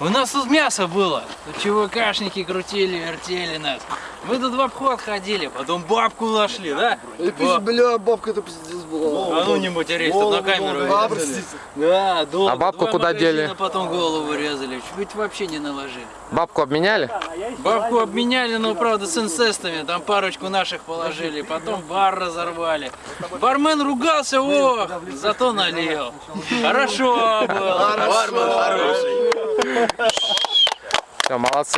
У нас тут мясо было. Тут ЧВКшники крутили, вертели нас. Мы тут в обход ходили, потом бабку нашли, да? Ба- бля, бабка это пиздец была. А ну не матерись, тут на камеру А. Да, долго. А бабку Два куда дели? потом голову резали. Чуть вообще не наложили. Бабку обменяли? Бабку обменяли, но правда с инцестами. Там парочку наших положили. Потом бар разорвали. Бармен ругался, о, зато налил. Хорошо было. 叫马老师。